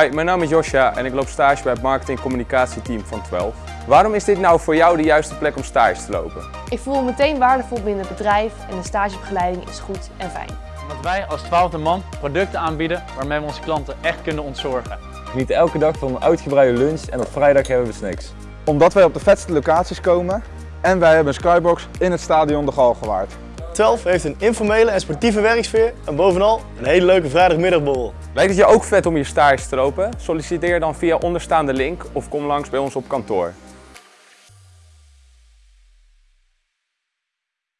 Hi, mijn naam is Josja en ik loop stage bij het marketing communicatieteam van 12. Waarom is dit nou voor jou de juiste plek om stage te lopen? Ik voel me meteen waardevol binnen het bedrijf en de stagebegeleiding is goed en fijn. Omdat wij als twaalfde man producten aanbieden waarmee we onze klanten echt kunnen ontzorgen. Geniet elke dag van een uitgebreide lunch en op vrijdag hebben we snacks. Omdat wij op de vetste locaties komen en wij hebben een skybox in het stadion de Galgenwaard. 12 heeft een informele en sportieve werksfeer en bovenal een hele leuke vrijdagmiddagborrel. Lijkt het je ook vet om je stage te lopen? Solliciteer dan via onderstaande link of kom langs bij ons op kantoor.